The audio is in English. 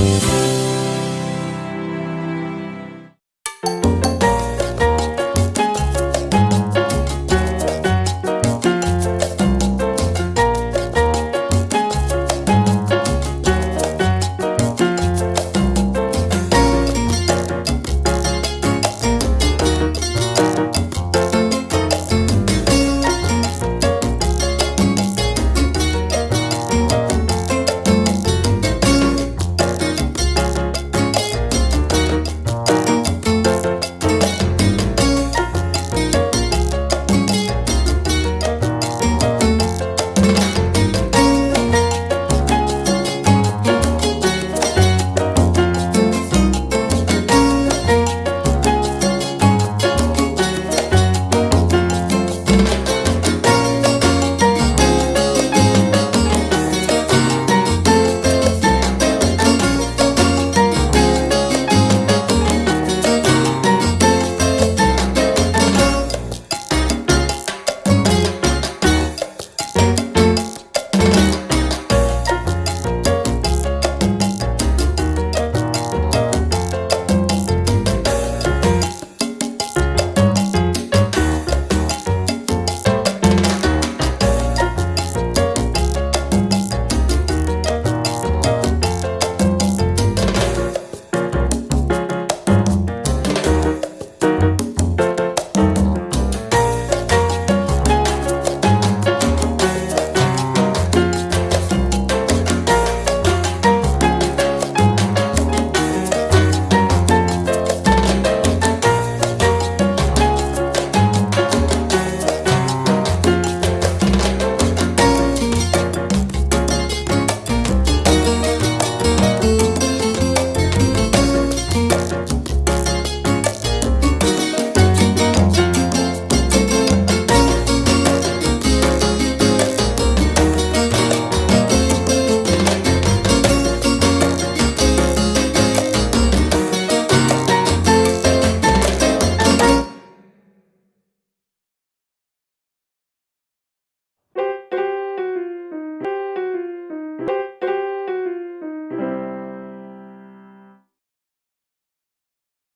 you